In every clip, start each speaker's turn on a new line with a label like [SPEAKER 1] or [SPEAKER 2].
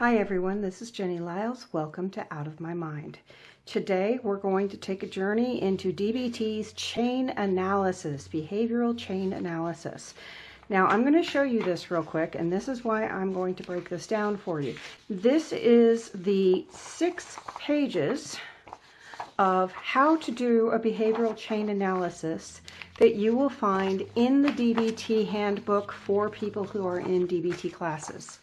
[SPEAKER 1] Hi everyone, this is Jenny Liles. Welcome to Out of My Mind. Today we're going to take a journey into DBT's chain analysis, behavioral chain analysis. Now I'm going to show you this real quick and this is why I'm going to break this down for you. This is the six pages of how to do a behavioral chain analysis that you will find in the DBT handbook for people who are in DBT classes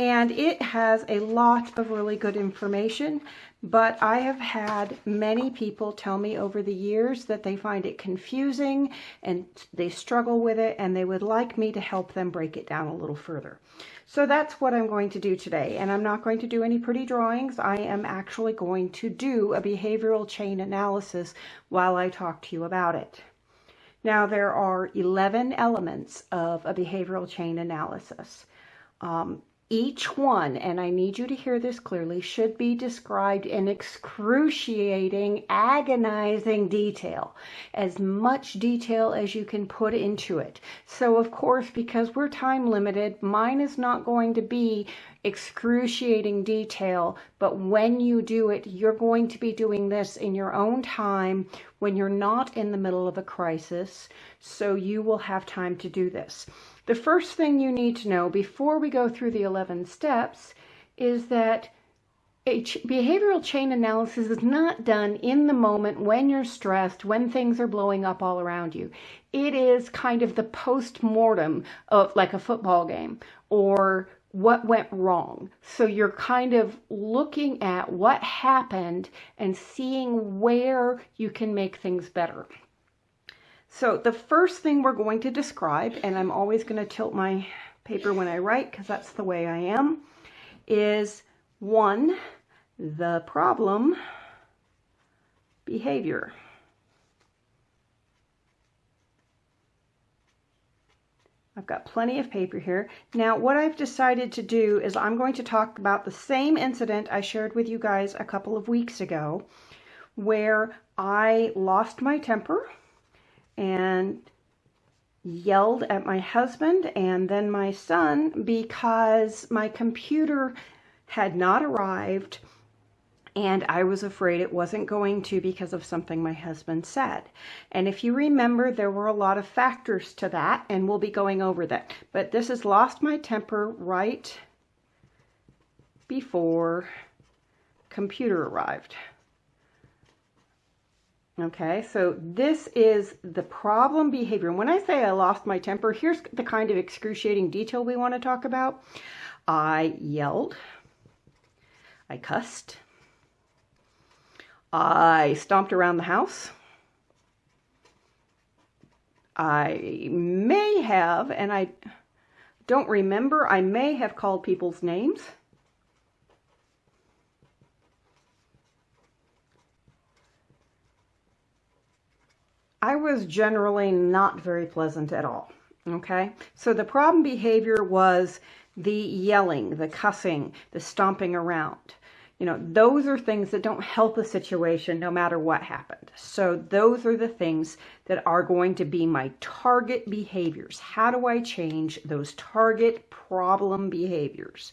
[SPEAKER 1] and it has a lot of really good information but I have had many people tell me over the years that they find it confusing and they struggle with it and they would like me to help them break it down a little further. So that's what I'm going to do today and I'm not going to do any pretty drawings. I am actually going to do a behavioral chain analysis while I talk to you about it. Now there are 11 elements of a behavioral chain analysis. Um, each one, and I need you to hear this clearly, should be described in excruciating, agonizing detail. As much detail as you can put into it. So of course, because we're time limited, mine is not going to be excruciating detail, but when you do it, you're going to be doing this in your own time when you're not in the middle of a crisis, so you will have time to do this. The first thing you need to know before we go through the 11 steps is that a ch behavioral chain analysis is not done in the moment when you're stressed, when things are blowing up all around you. It is kind of the post-mortem of like a football game or what went wrong. So you're kind of looking at what happened and seeing where you can make things better. So the first thing we're going to describe, and I'm always going to tilt my paper when I write because that's the way I am, is one, the problem behavior. I've got plenty of paper here. Now what I've decided to do is I'm going to talk about the same incident I shared with you guys a couple of weeks ago where I lost my temper and yelled at my husband and then my son because my computer had not arrived and I was afraid it wasn't going to because of something my husband said. And if you remember, there were a lot of factors to that, and we'll be going over that. But this has lost my temper right before computer arrived. Okay, so this is the problem behavior. And when I say I lost my temper, here's the kind of excruciating detail we want to talk about. I yelled. I cussed. I stomped around the house. I may have, and I don't remember, I may have called people's names. I was generally not very pleasant at all. Okay, so the problem behavior was the yelling, the cussing, the stomping around. You know, those are things that don't help a situation no matter what happened. So those are the things that are going to be my target behaviors. How do I change those target problem behaviors?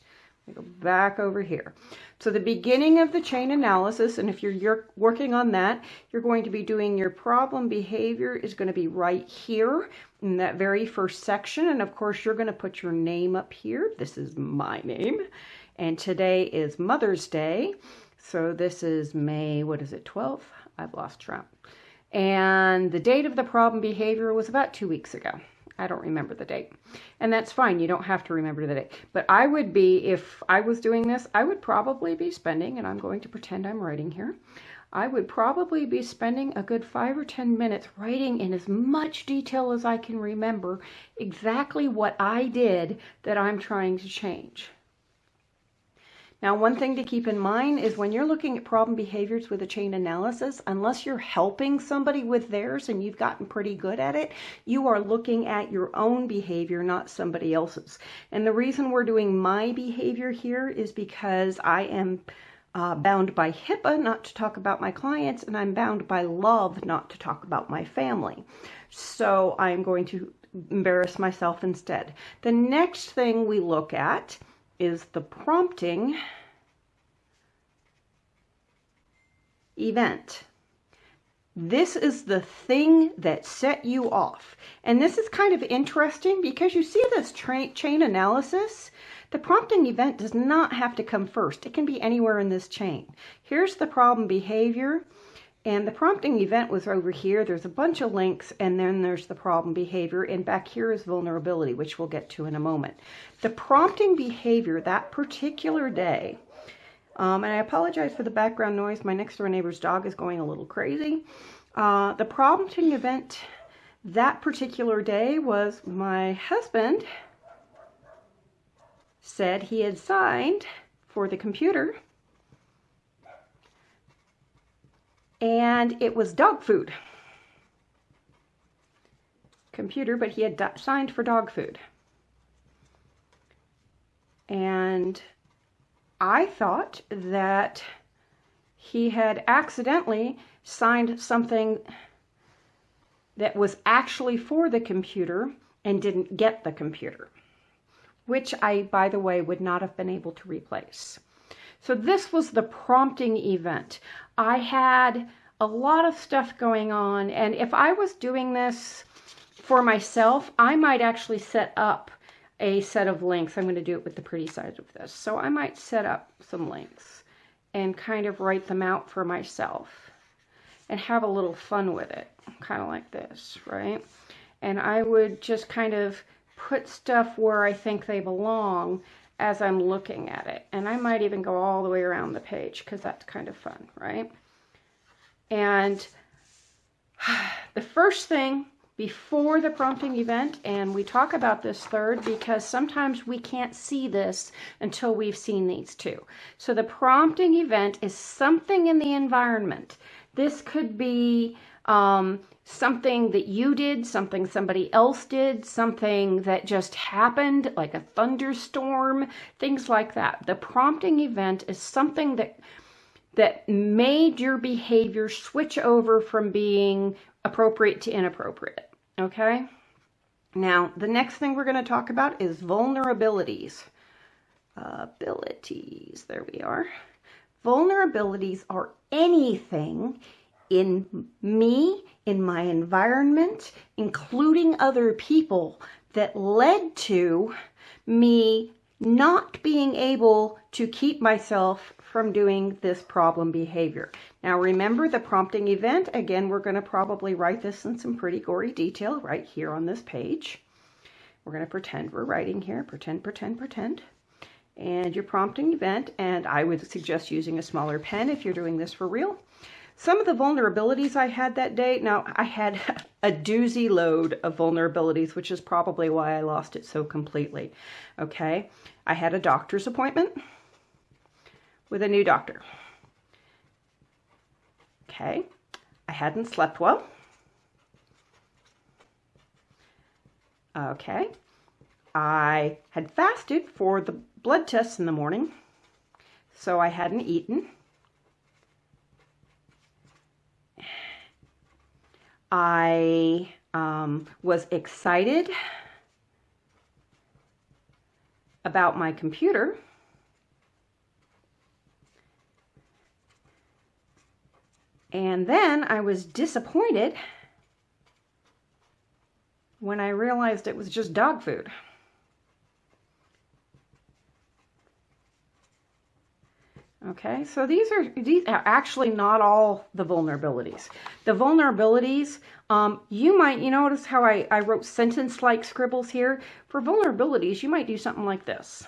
[SPEAKER 1] Go back over here. So the beginning of the chain analysis, and if you're, you're working on that, you're going to be doing your problem behavior is going to be right here in that very first section. And of course, you're going to put your name up here. This is my name. And today is Mother's Day. So this is May, what is it, 12th? I've lost track. And the date of the problem behavior was about two weeks ago. I don't remember the date. And that's fine. You don't have to remember the date. But I would be, if I was doing this, I would probably be spending, and I'm going to pretend I'm writing here, I would probably be spending a good five or 10 minutes writing in as much detail as I can remember exactly what I did that I'm trying to change. Now, one thing to keep in mind is when you're looking at problem behaviors with a chain analysis, unless you're helping somebody with theirs and you've gotten pretty good at it, you are looking at your own behavior, not somebody else's. And the reason we're doing my behavior here is because I am uh, bound by HIPAA not to talk about my clients, and I'm bound by love not to talk about my family. So I'm going to embarrass myself instead. The next thing we look at is the prompting event. This is the thing that set you off. And this is kind of interesting because you see this chain analysis. The prompting event does not have to come first. It can be anywhere in this chain. Here's the problem behavior. And the prompting event was over here. There's a bunch of links, and then there's the problem behavior. And back here is vulnerability, which we'll get to in a moment. The prompting behavior that particular day um, and I apologize for the background noise. My next door neighbor's dog is going a little crazy. Uh, the prompting event that particular day was my husband said he had signed for the computer and it was dog food computer but he had signed for dog food and I thought that he had accidentally signed something that was actually for the computer and didn't get the computer, which I, by the way, would not have been able to replace. So this was the prompting event. I had a lot of stuff going on, and if I was doing this for myself, I might actually set up a set of links. I'm going to do it with the pretty side of this. So I might set up some links and kind of write them out for myself and have a little fun with it, kind of like this, right? And I would just kind of put stuff where I think they belong as I'm looking at it. And I might even go all the way around the page because that's kind of fun, right? And the first thing before the prompting event, and we talk about this third because sometimes we can't see this until we've seen these two. So the prompting event is something in the environment. This could be um, something that you did, something somebody else did, something that just happened, like a thunderstorm, things like that. The prompting event is something that that made your behavior switch over from being appropriate to inappropriate. Okay? Now, the next thing we're going to talk about is vulnerabilities. abilities, there we are. Vulnerabilities are anything in me, in my environment, including other people, that led to me not being able to keep myself from doing this problem behavior. Now remember the prompting event. Again, we're going to probably write this in some pretty gory detail right here on this page. We're going to pretend we're writing here. Pretend, pretend, pretend. And your prompting event, and I would suggest using a smaller pen if you're doing this for real. Some of the vulnerabilities I had that day, now I had a doozy load of vulnerabilities, which is probably why I lost it so completely. Okay, I had a doctor's appointment with a new doctor. Okay, I hadn't slept well. Okay, I had fasted for the blood tests in the morning, so I hadn't eaten. I um, was excited about my computer And then I was disappointed when I realized it was just dog food. Okay, so these are these are actually not all the vulnerabilities. The vulnerabilities, um, you might, you notice how I, I wrote sentence-like scribbles here? For vulnerabilities, you might do something like this.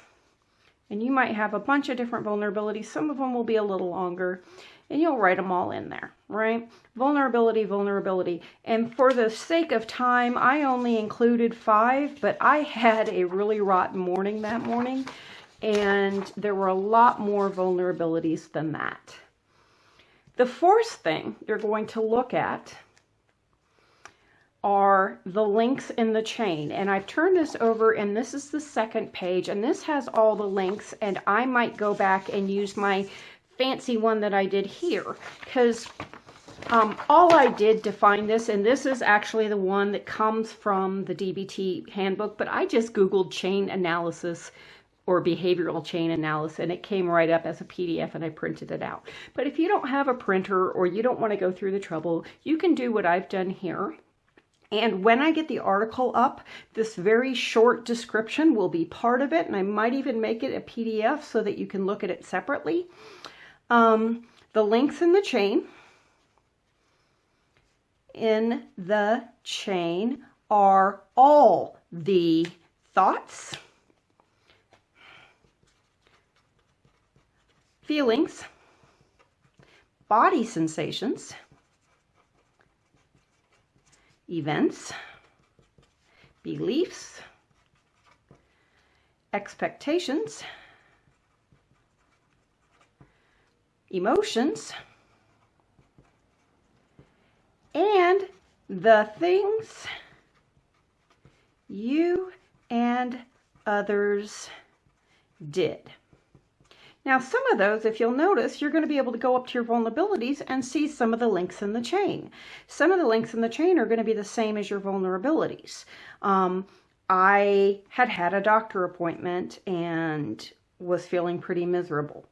[SPEAKER 1] And you might have a bunch of different vulnerabilities. Some of them will be a little longer and you'll write them all in there, right? Vulnerability, vulnerability. And for the sake of time, I only included five, but I had a really rotten morning that morning, and there were a lot more vulnerabilities than that. The fourth thing you're going to look at are the links in the chain. And I've turned this over and this is the second page and this has all the links and I might go back and use my fancy one that I did here because um, all I did to find this, and this is actually the one that comes from the DBT handbook, but I just Googled chain analysis or behavioral chain analysis and it came right up as a PDF and I printed it out. But if you don't have a printer or you don't want to go through the trouble, you can do what I've done here. And when I get the article up, this very short description will be part of it. And I might even make it a PDF so that you can look at it separately. Um, the links in the chain, in the chain are all the thoughts, feelings, body sensations, events, beliefs, expectations, emotions, and the things you and others did. Now, some of those, if you'll notice, you're going to be able to go up to your vulnerabilities and see some of the links in the chain. Some of the links in the chain are going to be the same as your vulnerabilities. Um, I had had a doctor appointment and was feeling pretty miserable.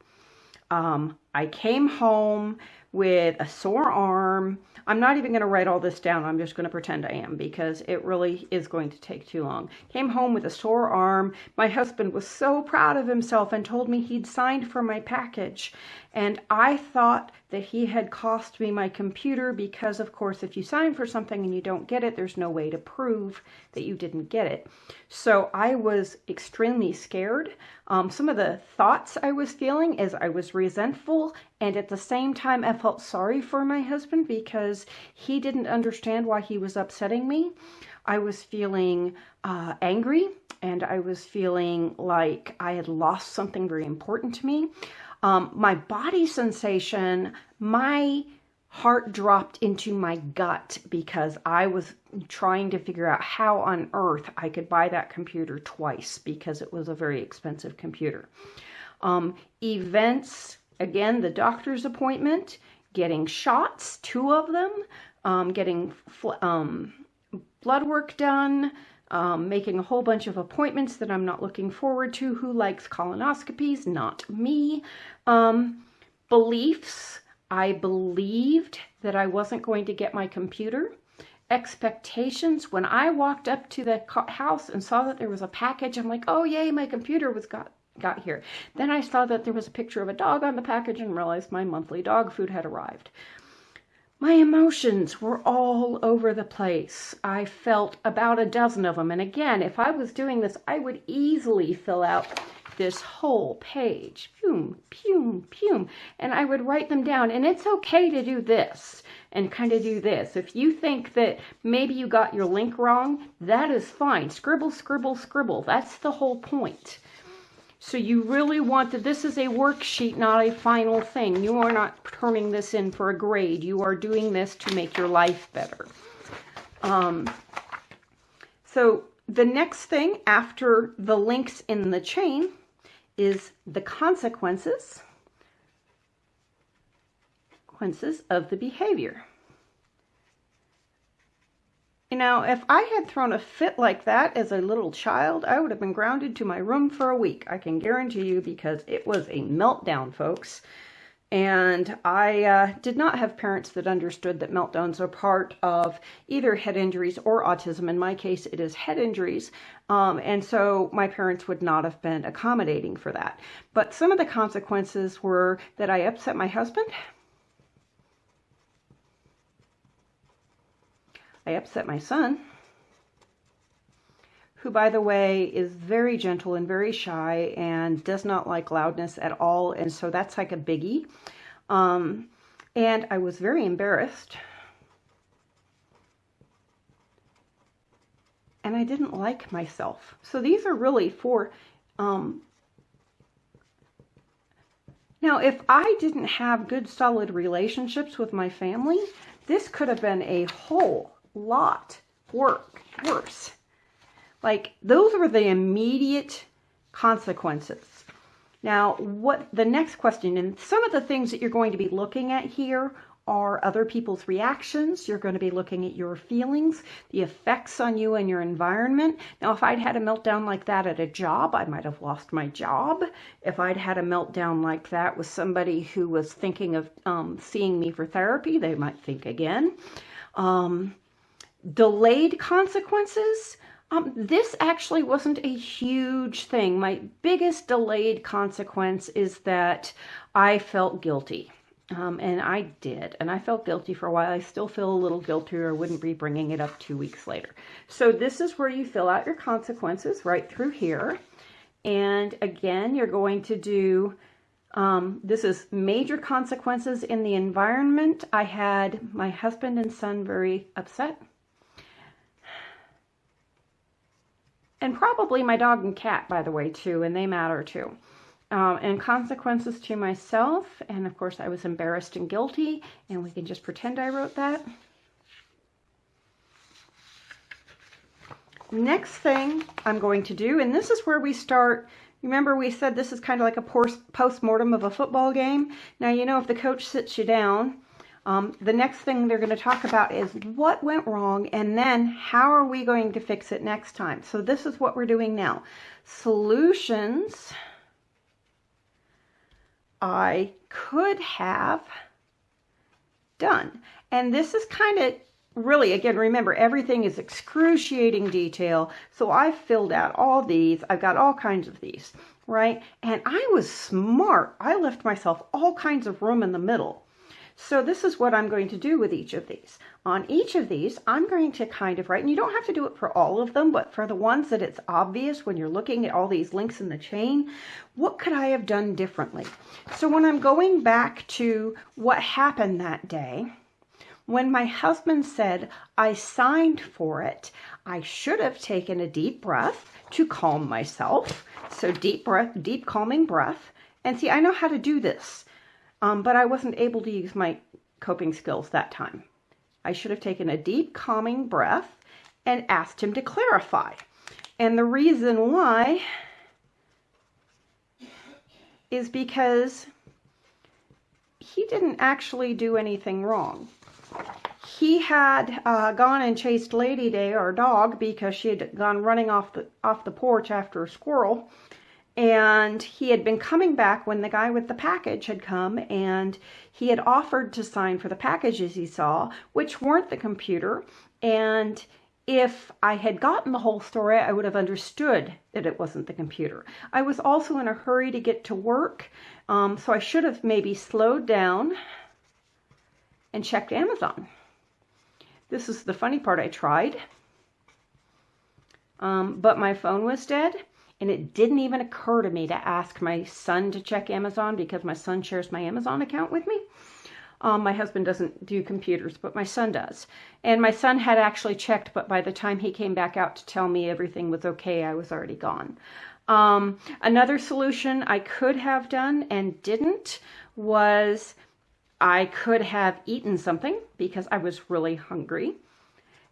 [SPEAKER 1] Um, I came home with a sore arm. I'm not even going to write all this down. I'm just going to pretend I am because it really is going to take too long. Came home with a sore arm. My husband was so proud of himself and told me he'd signed for my package. And I thought that he had cost me my computer because, of course, if you sign for something and you don't get it, there's no way to prove that you didn't get it. So I was extremely scared. Um, some of the thoughts I was feeling is I was resentful and at the same time I felt sorry for my husband because he didn't understand why he was upsetting me. I was feeling uh, angry and I was feeling like I had lost something very important to me. Um, my body sensation, my heart dropped into my gut because I was trying to figure out how on earth I could buy that computer twice because it was a very expensive computer. Um, events, again, the doctor's appointment, getting shots, two of them, um, getting um, blood work done, um, making a whole bunch of appointments that I'm not looking forward to. Who likes colonoscopies? Not me. Um, beliefs. I believed that I wasn't going to get my computer. Expectations. When I walked up to the house and saw that there was a package, I'm like, oh, yay, my computer was got got here. Then I saw that there was a picture of a dog on the package and realized my monthly dog food had arrived. My emotions were all over the place. I felt about a dozen of them. And again, if I was doing this, I would easily fill out this whole page. Pum, pum, pum. And I would write them down. And it's okay to do this and kind of do this. If you think that maybe you got your link wrong, that is fine. Scribble, scribble, scribble. That's the whole point. So you really want that this is a worksheet, not a final thing. You are not turning this in for a grade. You are doing this to make your life better. Um, so the next thing after the links in the chain is the consequences, consequences of the behavior. You know, if I had thrown a fit like that as a little child, I would have been grounded to my room for a week. I can guarantee you because it was a meltdown, folks. And I uh, did not have parents that understood that meltdowns are part of either head injuries or autism. In my case, it is head injuries. Um, and so my parents would not have been accommodating for that. But some of the consequences were that I upset my husband I upset my son, who, by the way, is very gentle and very shy and does not like loudness at all. And so that's like a biggie. Um, and I was very embarrassed. And I didn't like myself. So these are really for. Um, now, if I didn't have good, solid relationships with my family, this could have been a whole lot work, worse. Like those were the immediate consequences. Now, what the next question, and some of the things that you're going to be looking at here are other people's reactions. You're going to be looking at your feelings, the effects on you and your environment. Now, if I'd had a meltdown like that at a job, I might have lost my job. If I'd had a meltdown like that with somebody who was thinking of um, seeing me for therapy, they might think again. Um, delayed consequences. Um, this actually wasn't a huge thing. My biggest delayed consequence is that I felt guilty. Um, and I did. And I felt guilty for a while. I still feel a little guilty or wouldn't be bringing it up two weeks later. So this is where you fill out your consequences right through here. And again, you're going to do, um, this is major consequences in the environment. I had my husband and son very upset. And probably my dog and cat, by the way, too, and they matter too. Um, and consequences to myself, and of course I was embarrassed and guilty, and we can just pretend I wrote that. Next thing I'm going to do, and this is where we start, remember we said this is kind of like a post-mortem of a football game. Now you know if the coach sits you down, um, the next thing they're going to talk about is what went wrong and then how are we going to fix it next time. So this is what we're doing now. Solutions I could have done. And this is kind of really, again, remember, everything is excruciating detail. So I filled out all these. I've got all kinds of these, right? And I was smart. I left myself all kinds of room in the middle. So this is what I'm going to do with each of these. On each of these, I'm going to kind of write, and you don't have to do it for all of them, but for the ones that it's obvious when you're looking at all these links in the chain, what could I have done differently? So when I'm going back to what happened that day, when my husband said, I signed for it, I should have taken a deep breath to calm myself. So deep breath, deep calming breath. And see, I know how to do this um, but I wasn't able to use my coping skills that time. I should have taken a deep, calming breath and asked him to clarify. And the reason why is because he didn't actually do anything wrong. He had uh, gone and chased Lady Day, our dog, because she had gone running off the off the porch after a squirrel, and he had been coming back when the guy with the package had come and he had offered to sign for the packages he saw, which weren't the computer. And if I had gotten the whole story, I would have understood that it wasn't the computer. I was also in a hurry to get to work, um, so I should have maybe slowed down and checked Amazon. This is the funny part. I tried, um, but my phone was dead and it didn't even occur to me to ask my son to check Amazon because my son shares my Amazon account with me. Um, my husband doesn't do computers, but my son does. And my son had actually checked, but by the time he came back out to tell me everything was okay, I was already gone. Um, another solution I could have done and didn't was I could have eaten something because I was really hungry.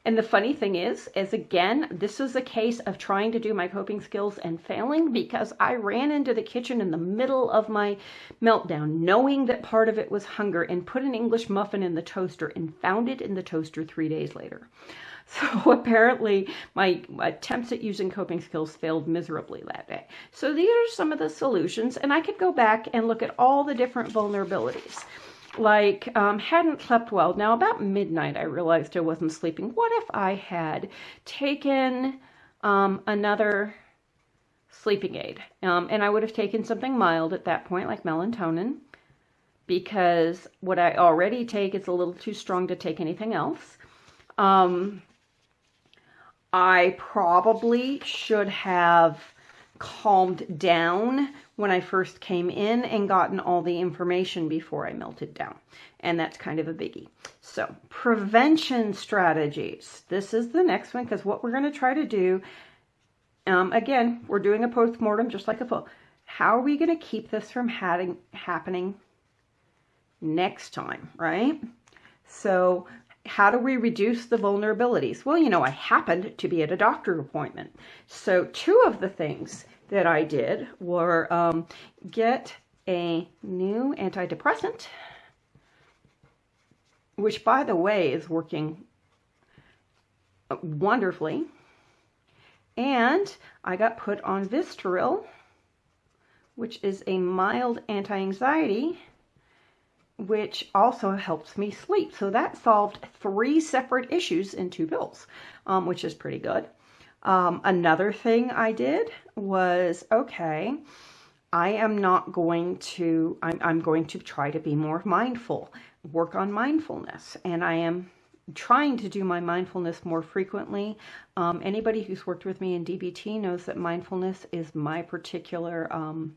[SPEAKER 1] And the funny thing is, is again, this is a case of trying to do my coping skills and failing because I ran into the kitchen in the middle of my meltdown, knowing that part of it was hunger, and put an English muffin in the toaster and found it in the toaster three days later. So apparently my attempts at using coping skills failed miserably that day. So these are some of the solutions, and I could go back and look at all the different vulnerabilities like um, hadn't slept well. Now about midnight, I realized I wasn't sleeping. What if I had taken um, another sleeping aid? Um, and I would have taken something mild at that point, like melatonin, because what I already take is a little too strong to take anything else. Um, I probably should have calmed down when I first came in and gotten all the information before I melted down. And that's kind of a biggie. So prevention strategies. This is the next one because what we're going to try to do, um, again, we're doing a post-mortem just like a full. How are we going to keep this from happening next time, right? So how do we reduce the vulnerabilities? Well, you know, I happened to be at a doctor appointment. So two of the things that I did were um, get a new antidepressant which by the way is working wonderfully. And I got put on Vistaril, which is a mild anti-anxiety, which also helps me sleep. So that solved three separate issues in two pills, um, which is pretty good. Um, another thing I did was, okay, I am not going to, I'm, I'm going to try to be more mindful, work on mindfulness. And I am trying to do my mindfulness more frequently. Um, anybody who's worked with me in DBT knows that mindfulness is my particular um,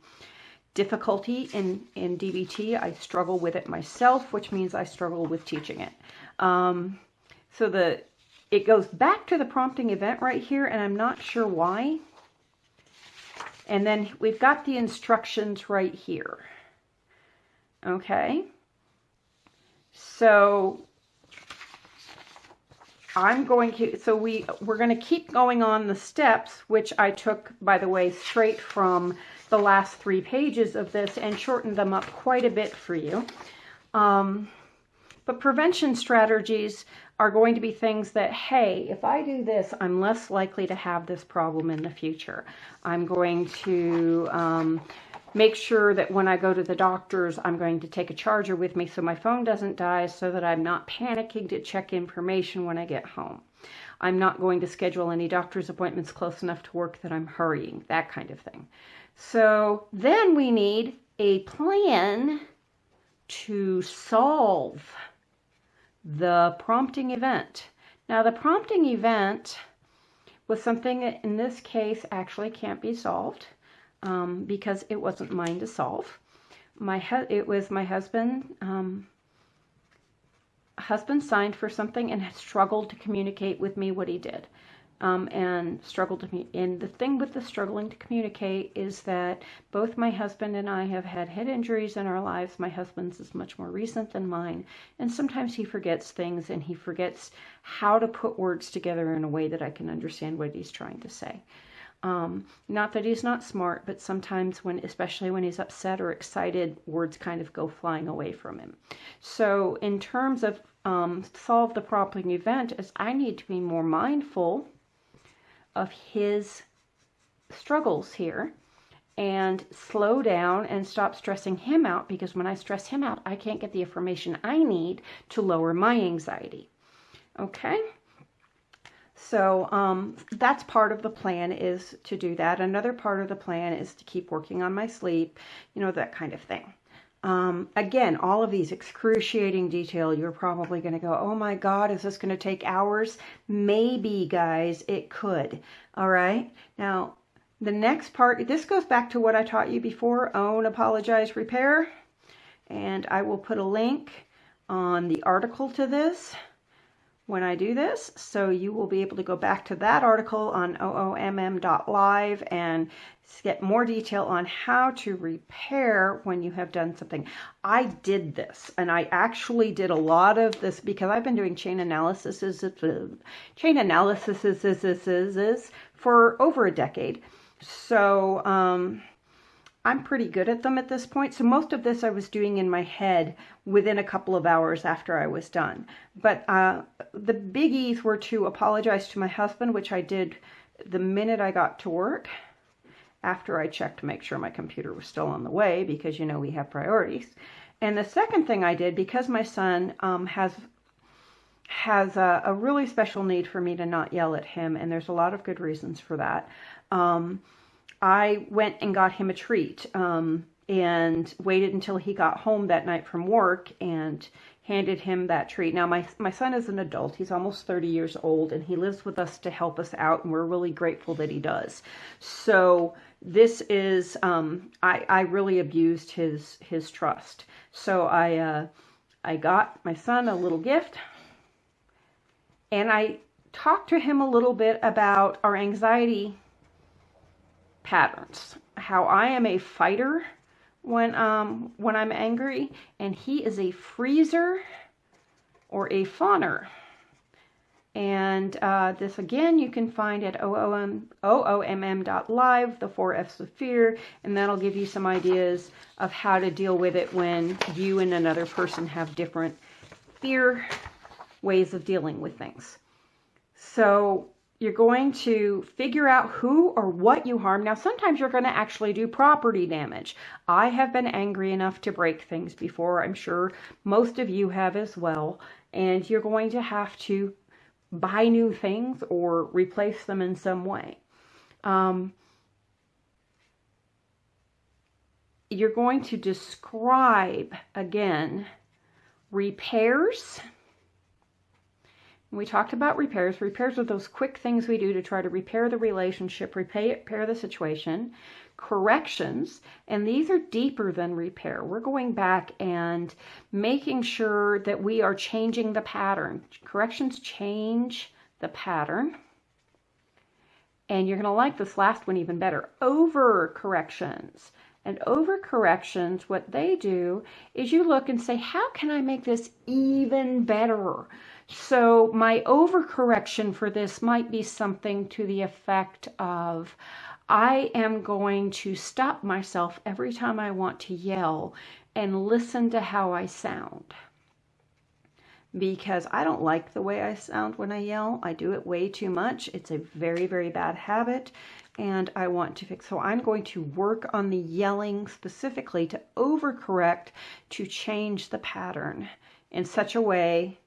[SPEAKER 1] difficulty in, in DBT. I struggle with it myself, which means I struggle with teaching it. Um, so the it goes back to the prompting event right here, and I'm not sure why. And then we've got the instructions right here. Okay. So I'm going to, so we, we're going to keep going on the steps, which I took, by the way, straight from the last three pages of this and shortened them up quite a bit for you. Um, but prevention strategies are going to be things that, hey, if I do this, I'm less likely to have this problem in the future. I'm going to um, make sure that when I go to the doctors, I'm going to take a charger with me so my phone doesn't die so that I'm not panicking to check information when I get home. I'm not going to schedule any doctor's appointments close enough to work that I'm hurrying, that kind of thing. So then we need a plan to solve the prompting event. Now the prompting event was something that in this case actually can't be solved um, because it wasn't mine to solve. My it was my husband. Um, husband signed for something and struggled to communicate with me what he did um, and struggled to me. And the thing with the struggling to communicate is that both my husband and I have had head injuries in our lives. My husband's is much more recent than mine, and sometimes he forgets things and he forgets how to put words together in a way that I can understand what he's trying to say. Um, not that he's not smart, but sometimes when, especially when he's upset or excited, words kind of go flying away from him. So in terms of um, solve the problem event, is I need to be more mindful of his struggles here and slow down and stop stressing him out because when I stress him out, I can't get the information I need to lower my anxiety. Okay? So um, that's part of the plan is to do that. Another part of the plan is to keep working on my sleep, you know, that kind of thing. Um, again, all of these excruciating detail, you're probably going to go, oh my God, is this going to take hours? Maybe, guys, it could. All right. Now, the next part, this goes back to what I taught you before, own, apologize, repair. And I will put a link on the article to this when I do this. So you will be able to go back to that article on oomm.live and get more detail on how to repair when you have done something. I did this and I actually did a lot of this because I've been doing chain analysis chain analysis for over a decade. So um, I'm pretty good at them at this point. So most of this I was doing in my head within a couple of hours after I was done. But uh, the biggies were to apologize to my husband, which I did the minute I got to work after I checked to make sure my computer was still on the way because, you know, we have priorities. And the second thing I did, because my son um, has has a, a, really special need for me to not yell at him, and there's a lot of good reasons for that. Um, I went and got him a treat um, and waited until he got home that night from work and handed him that treat. Now, my, my son is an adult. He's almost 30 years old, and he lives with us to help us out, and we're really grateful that he does. So this is, um, I, I really abused his, his trust. So I, uh, I got my son a little gift, and I talked to him a little bit about our anxiety patterns. How I am a fighter when um when I'm angry, and he is a freezer or a fawner. And uh, this again you can find at oomm.live, the four F's of fear, and that'll give you some ideas of how to deal with it when you and another person have different fear ways of dealing with things. So you're going to figure out who or what you harm. Now, sometimes you're going to actually do property damage. I have been angry enough to break things before. I'm sure most of you have as well. And you're going to have to buy new things or replace them in some way. Um, you're going to describe again repairs we talked about repairs. Repairs are those quick things we do to try to repair the relationship, repair, the situation. Corrections, and these are deeper than repair. We're going back and making sure that we are changing the pattern. Corrections change the pattern. And you're going to like this last one even better. Over corrections. And over corrections, what they do is you look and say, how can I make this even better? So my overcorrection for this might be something to the effect of, I am going to stop myself every time I want to yell and listen to how I sound. Because I don't like the way I sound when I yell. I do it way too much. It's a very, very bad habit and I want to fix. So I'm going to work on the yelling specifically to overcorrect to change the pattern in such a way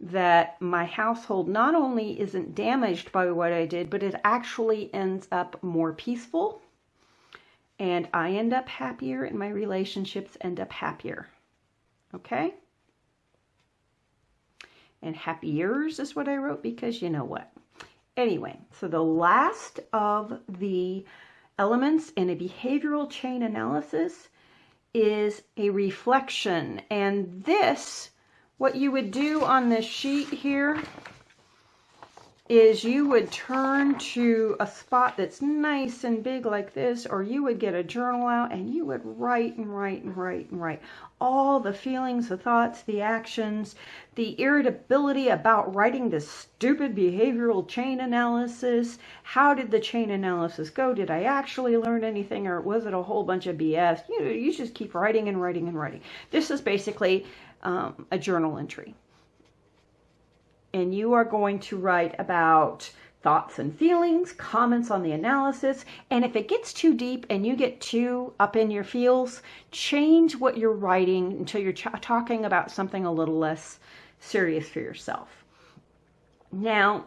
[SPEAKER 1] that my household not only isn't damaged by what I did, but it actually ends up more peaceful and I end up happier and my relationships end up happier. Okay? And happiers is what I wrote because you know what? Anyway, so the last of the elements in a behavioral chain analysis is a reflection. And this what you would do on this sheet here is you would turn to a spot that's nice and big like this, or you would get a journal out and you would write and write and write and write all the feelings, the thoughts, the actions, the irritability about writing this stupid behavioral chain analysis. How did the chain analysis go? Did I actually learn anything or was it a whole bunch of BS? You, know, you just keep writing and writing and writing. This is basically um, a journal entry. And you are going to write about thoughts and feelings, comments on the analysis, and if it gets too deep and you get too up in your feels, change what you're writing until you're talking about something a little less serious for yourself. Now,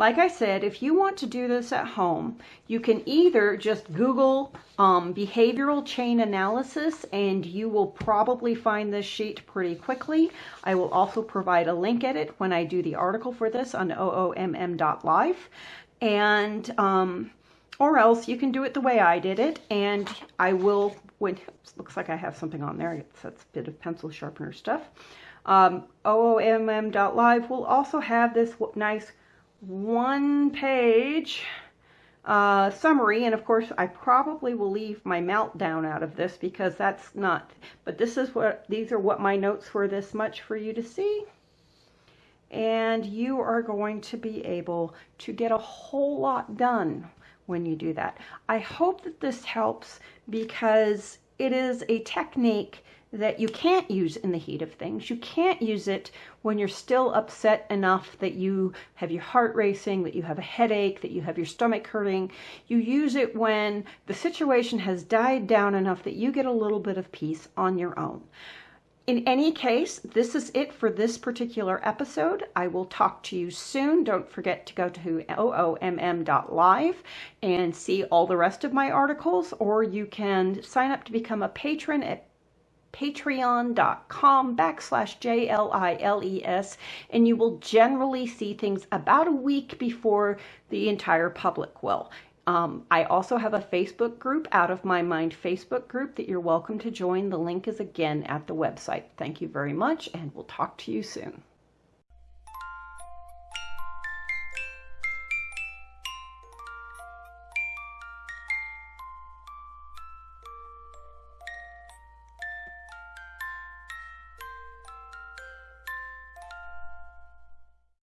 [SPEAKER 1] like I said, if you want to do this at home, you can either just Google um, behavioral chain analysis and you will probably find this sheet pretty quickly. I will also provide a link at it when I do the article for this on oomm.live. And, um, or else you can do it the way I did it and I will, when, looks like I have something on there, that's a bit of pencil sharpener stuff. Um, oomm.live will also have this nice one page uh, summary. And of course, I probably will leave my meltdown out of this because that's not, but this is what, these are what my notes were this much for you to see. And you are going to be able to get a whole lot done when you do that. I hope that this helps because it is a technique that you can't use in the heat of things. You can't use it when you're still upset enough that you have your heart racing, that you have a headache, that you have your stomach hurting. You use it when the situation has died down enough that you get a little bit of peace on your own. In any case, this is it for this particular episode. I will talk to you soon. Don't forget to go to oomm.live and see all the rest of my articles, or you can sign up to become a patron at patreon.com backslash J-L-I-L-E-S, and you will generally see things about a week before the entire public will. Um, I also have a Facebook group, Out of My Mind Facebook group, that you're welcome to join. The link is again at the website. Thank you very much, and we'll talk to you soon.